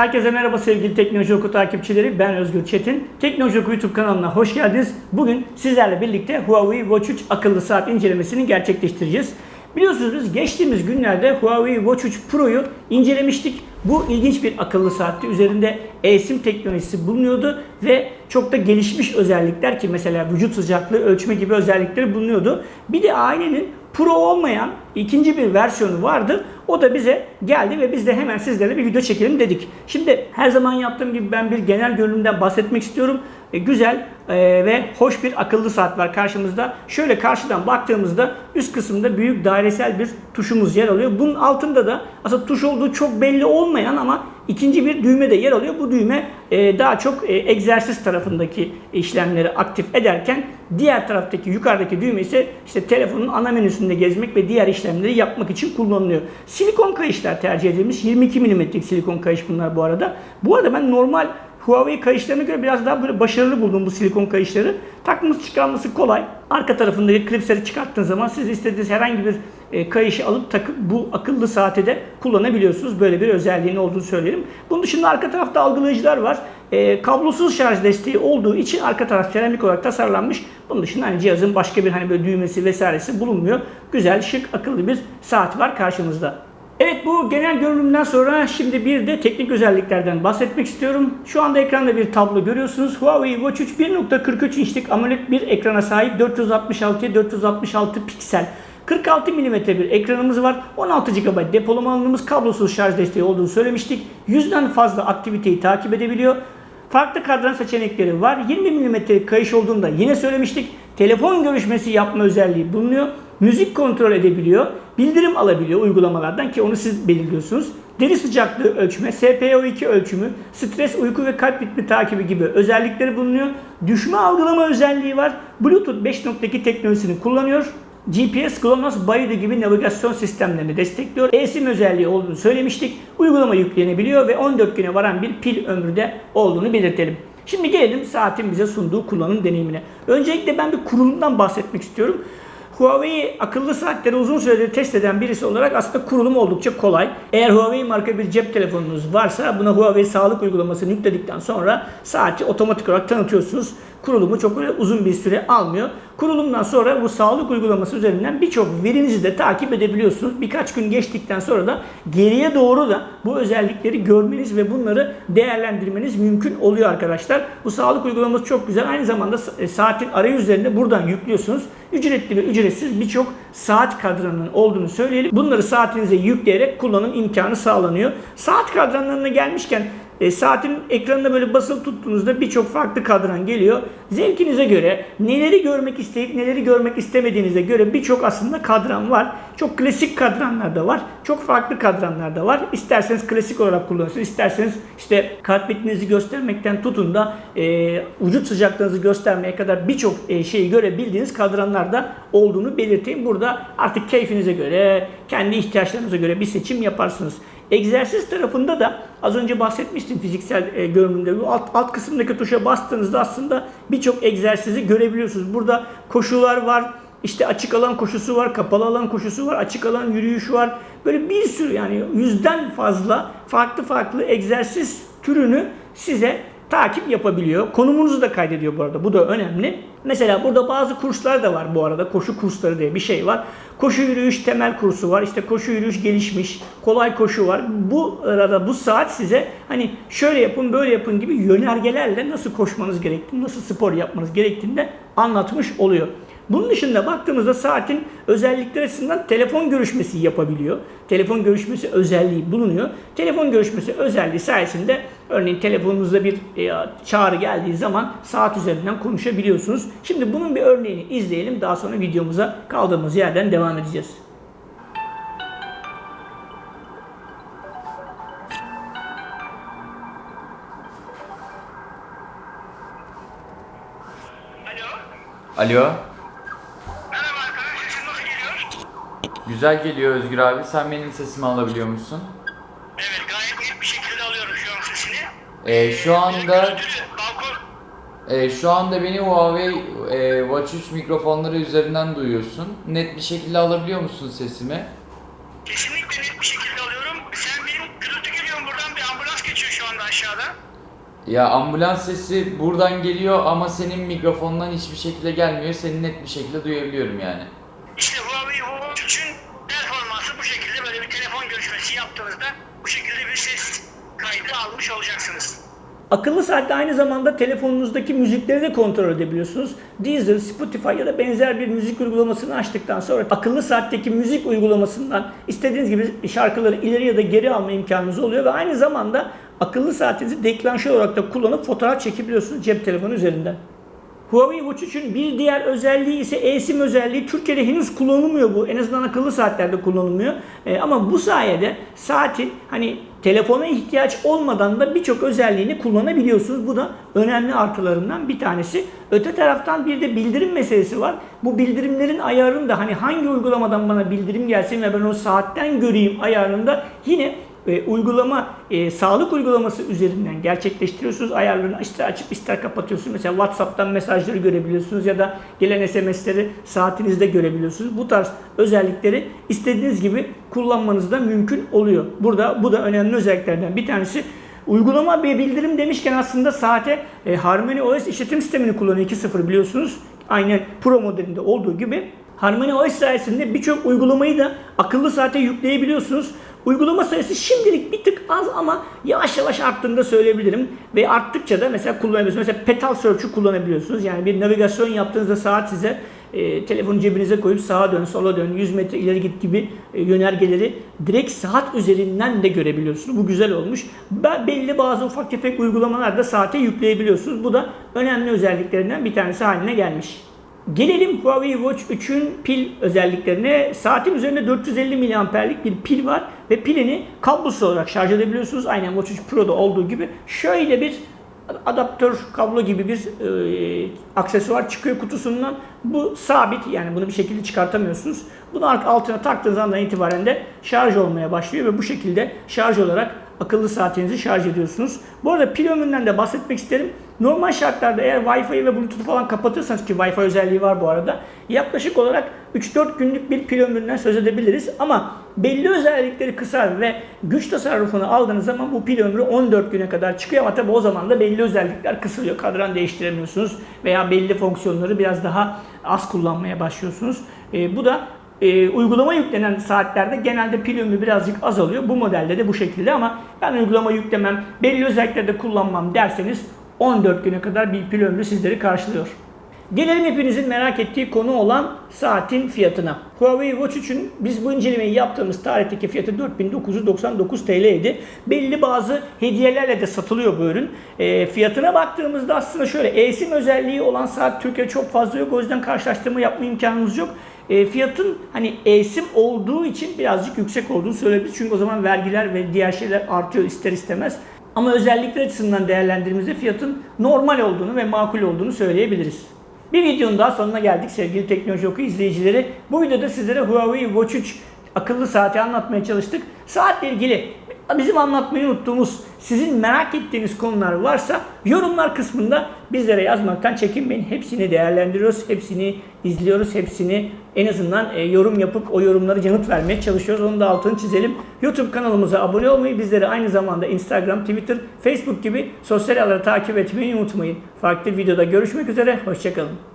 Herkese merhaba sevgili Teknoloji Oku takipçileri. Ben Özgür Çetin. Teknoloji Oku YouTube kanalına hoş geldiniz. Bugün sizlerle birlikte Huawei Watch 3 akıllı saat incelemesini gerçekleştireceğiz. Biliyorsunuz biz geçtiğimiz günlerde Huawei Watch 3 Pro'yu incelemiştik. Bu ilginç bir akıllı saatti. Üzerinde eSIM teknolojisi bulunuyordu ve çok da gelişmiş özellikler ki mesela vücut sıcaklığı ölçme gibi özellikleri bulunuyordu. Bir de ailenin Pro olmayan ikinci bir versiyonu vardı. O da bize geldi ve biz de hemen sizlerle bir video çekelim dedik. Şimdi her zaman yaptığım gibi ben bir genel görünümden bahsetmek istiyorum. E, güzel e, ve hoş bir akıllı saat var karşımızda. Şöyle karşıdan baktığımızda üst kısımda büyük dairesel bir tuşumuz yer alıyor. Bunun altında da aslında tuş olduğu çok belli olmayan ama ikinci bir düğme de yer alıyor. Bu düğme e, daha çok e, egzersiz tarafındaki işlemleri aktif ederken diğer taraftaki yukarıdaki düğme ise işte telefonun ana menüsünde gezmek ve diğer işlemleri yapmak için kullanılıyor. Silikon kayışlar tercih edilmiş. 22 mm'lik silikon kayış bunlar bu arada. Bu arada ben normal Huawei kayışlarına göre biraz daha böyle başarılı buldum bu silikon kayışları. Takması çıkarması kolay. Arka tarafındaki klipsleri çıkarttığınız zaman siz istediğiniz herhangi bir e, kayışı alıp takıp bu akıllı saate de kullanabiliyorsunuz. Böyle bir özelliğinin olduğunu söyleyelim. Bunun dışında arka tarafta algılayıcılar var. E, kablosuz şarj desteği olduğu için arka taraf seramik olarak tasarlanmış. Bunun dışında hani cihazın başka bir hani böyle düğmesi vesairesi bulunmuyor. Güzel, şık, akıllı bir saat var karşımızda. Evet bu genel görünümden sonra şimdi bir de teknik özelliklerden bahsetmek istiyorum. Şu anda ekranda bir tablo görüyorsunuz. Huawei Watch 3 1.43 inçlik AMOLED bir ekrana sahip 466 466 piksel. 46 mm bir ekranımız var. 16 GB depolama alanımız kablosuz şarj desteği olduğunu söylemiştik. 100'den fazla aktiviteyi takip edebiliyor. Farklı kadran seçenekleri var. 20 mm kayış olduğunda yine söylemiştik. Telefon görüşmesi yapma özelliği bulunuyor. Müzik kontrol edebiliyor. Bildirim alabiliyor uygulamalardan ki onu siz belirliyorsunuz. Deri sıcaklığı ölçme, SpO2 ölçümü, stres, uyku ve kalp ritmi takibi gibi özellikleri bulunuyor. Düşme algılama özelliği var. Bluetooth 5.2 teknolojisini kullanıyor. GPS, GLONASS, Baidu gibi navigasyon sistemlerini destekliyor. eSIM özelliği olduğunu söylemiştik. Uygulama yüklenebiliyor ve 14 güne varan bir pil ömrü de olduğunu belirtelim. Şimdi gelelim saatin bize sunduğu kullanım deneyimine. Öncelikle ben bir kurulumdan bahsetmek istiyorum. Huawei akıllı saatleri uzun süredir test eden birisi olarak aslında kurulum oldukça kolay. Eğer Huawei marka bir cep telefonunuz varsa buna Huawei sağlık uygulamasını yükledikten sonra saati otomatik olarak tanıtıyorsunuz. Kurulumu çok uzun bir süre almıyor. Kurulumdan sonra bu sağlık uygulaması üzerinden birçok verinizi de takip edebiliyorsunuz. Birkaç gün geçtikten sonra da geriye doğru da bu özellikleri görmeniz ve bunları değerlendirmeniz mümkün oluyor arkadaşlar. Bu sağlık uygulaması çok güzel. Aynı zamanda e, saatin arayüzlerinde buradan yüklüyorsunuz. Ücretli ve ücretsiz birçok saat kadranının olduğunu söyleyelim. Bunları saatinize yükleyerek kullanım imkanı sağlanıyor. Saat kadranlarına gelmişken e, saatin ekranına böyle basılı tuttuğunuzda birçok farklı kadran geliyor. Zevkinize göre neleri görmek isteyip neleri görmek istemediğinize göre birçok aslında kadran var. Çok klasik kadranlar da var. Çok farklı kadranlar da var. İsterseniz klasik olarak kullanırsınız. İsterseniz işte kalp ritminizi göstermekten tutun da e, vücut sıcaklığınızı göstermeye kadar birçok e, şeyi görebildiğiniz kadranlar da olduğunu belirteyim. Burada artık keyfinize göre, kendi ihtiyaçlarınıza göre bir seçim yaparsınız. Egzersiz tarafında da az önce bahsetmiştim fiziksel e, görünümde. Bu alt, alt kısımdaki tuşa bastığınızda aslında birçok egzersizi görebiliyorsunuz. Burada koşular var, işte açık alan koşusu var, kapalı alan koşusu var, açık alan yürüyüş var. Böyle bir sürü yani yüzden fazla farklı farklı egzersiz türünü size takip yapabiliyor. Konumunuzu da kaydediyor bu arada. Bu da önemli. Mesela burada bazı kurslar da var bu arada. Koşu kursları diye bir şey var. Koşu yürüyüş temel kursu var. İşte koşu yürüyüş gelişmiş. Kolay koşu var. Bu arada bu saat size hani şöyle yapın böyle yapın gibi yönergelerle nasıl koşmanız gerektiğini, nasıl spor yapmanız gerektiğini de anlatmış oluyor. Bunun dışında baktığımızda saatin özellikleri açısından telefon görüşmesi yapabiliyor. Telefon görüşmesi özelliği bulunuyor. Telefon görüşmesi özelliği sayesinde örneğin telefonunuzda bir e, çağrı geldiği zaman saat üzerinden konuşabiliyorsunuz. Şimdi bunun bir örneğini izleyelim. Daha sonra videomuza kaldığımız yerden devam edeceğiz. Alo. Alo. Merhaba arkadaş. Sesin nasıl geliyor? Güzel geliyor Özgür abi. Sen benim sesimi alabiliyor musun? Evet gayet net bir şekilde alıyorum şu an sesini. Ee, şu anda Görüntülü, balkon. e, şu anda beni Huawei e, Watch 3 mikrofonları üzerinden duyuyorsun. Net bir şekilde alabiliyor musun sesimi? Kesinlikle net bir şekilde alıyorum. Sen benim gürültü geliyor buradan bir ambulans geçiyor şu anda aşağıda. Ya ambulans sesi buradan geliyor ama senin mikrofondan hiçbir şekilde gelmiyor. Seni net bir şekilde duyabiliyorum yani. Ses kaydı almış olacaksınız. Akıllı saatte aynı zamanda telefonunuzdaki müzikleri de kontrol edebiliyorsunuz. Deezer, Spotify ya da benzer bir müzik uygulamasını açtıktan sonra akıllı saatteki müzik uygulamasından istediğiniz gibi şarkıları ileri ya da geri alma imkanınız oluyor ve aynı zamanda akıllı saatinizi deklanşör olarak da kullanıp fotoğraf çekebiliyorsunuz cep telefonu üzerinden. Huawei Watch 3'ün bir diğer özelliği ise eSIM özelliği. Türkiye'de henüz kullanılmıyor bu. En azından akıllı saatlerde kullanılmıyor. E, ama bu sayede saatin hani telefona ihtiyaç olmadan da birçok özelliğini kullanabiliyorsunuz. Bu da önemli artılarından bir tanesi. Öte taraftan bir de bildirim meselesi var. Bu bildirimlerin ayarını da hani hangi uygulamadan bana bildirim gelsin ve ben o saatten göreyim ayarında yine uygulama e, sağlık uygulaması üzerinden gerçekleştiriyorsunuz. Ayarlarını ister açıp ister kapatıyorsunuz. Mesela WhatsApp'tan mesajları görebiliyorsunuz ya da gelen SMS'leri saatinizde görebiliyorsunuz. Bu tarz özellikleri istediğiniz gibi kullanmanız da mümkün oluyor. Burada bu da önemli özelliklerden bir tanesi. Uygulama bir bildirim demişken aslında saate e, Harmony OS işletim sistemini kullanıyor 2.0 biliyorsunuz. Aynen Pro modelinde olduğu gibi Harmony OS sayesinde birçok uygulamayı da akıllı saate yükleyebiliyorsunuz. Uygulama sayısı şimdilik bir tık az ama yavaş yavaş arttığını da söyleyebilirim. Ve arttıkça da mesela kullanabiliyorsunuz. Mesela Petal Search'ü kullanabiliyorsunuz. Yani bir navigasyon yaptığınızda saat size e, telefonu cebinize koyup sağa dön, sola dön, 100 metre ileri git gibi e, yönergeleri direkt saat üzerinden de görebiliyorsunuz. Bu güzel olmuş. Ben belli bazı ufak tefek uygulamalar da saate yükleyebiliyorsunuz. Bu da önemli özelliklerinden bir tanesi haline gelmiş. Gelelim Huawei Watch 3'ün pil özelliklerine. Saatin üzerinde 450 miliamperlik bir pil var ve pilini kablosuz olarak şarj edebiliyorsunuz. Aynen Watch 3 Pro'da olduğu gibi. Şöyle bir adaptör kablo gibi bir e, aksesuar çıkıyor kutusundan. Bu sabit yani bunu bir şekilde çıkartamıyorsunuz. Bunu altına taktığınız andan itibaren de şarj olmaya başlıyor ve bu şekilde şarj olarak akıllı saatinizi şarj ediyorsunuz. Bu arada pil ömründen de bahsetmek isterim. Normal şartlarda eğer Wi-Fi ve Bluetooth falan kapatırsanız ki Wi-Fi özelliği var bu arada. Yaklaşık olarak 3-4 günlük bir pil ömründen söz edebiliriz. Ama belli özellikleri kısar ve güç tasarrufunu aldığınız zaman bu pil ömrü 14 güne kadar çıkıyor. Ama tabi o zaman da belli özellikler kısılıyor. Kadran değiştiremiyorsunuz veya belli fonksiyonları biraz daha az kullanmaya başlıyorsunuz. E, bu da e, uygulama yüklenen saatlerde genelde pil ömrü birazcık azalıyor. Bu modelde de bu şekilde ama ben uygulama yüklemem, belli özelliklerde kullanmam derseniz 14 güne kadar bir pil ömrü sizleri karşılıyor. Gelelim hepinizin merak ettiği konu olan saatin fiyatına. Huawei Watch 3'ün biz bu incelemeyi yaptığımız tarihteki fiyatı 4999 TL idi. Belli bazı hediyelerle de satılıyor bu ürün. E, fiyatına baktığımızda aslında şöyle eSIM özelliği olan saat Türkiye'de çok fazla yok. O yüzden karşılaştırma yapma imkanımız yok. E, fiyatın hani eSIM olduğu için birazcık yüksek olduğunu söyleyebiliriz. Çünkü o zaman vergiler ve diğer şeyler artıyor ister istemez. Ama özellikler açısından değerlendirdiğimizde fiyatın normal olduğunu ve makul olduğunu söyleyebiliriz. Bir videonun daha sonuna geldik sevgili Teknoloji Oku izleyicileri. Bu videoda sizlere Huawei Watch 3 akıllı saati anlatmaya çalıştık. Saatle ilgili bizim anlatmayı unuttuğumuz, sizin merak ettiğiniz konular varsa yorumlar kısmında bizlere yazmaktan çekinmeyin. Hepsini değerlendiriyoruz, hepsini izliyoruz, hepsini en azından e, yorum yapıp o yorumları yanıt vermeye çalışıyoruz. Onu da altını çizelim. YouTube kanalımıza abone olmayı, bizleri aynı zamanda Instagram, Twitter, Facebook gibi sosyal ağları takip etmeyi unutmayın. Farklı videoda görüşmek üzere, hoşçakalın.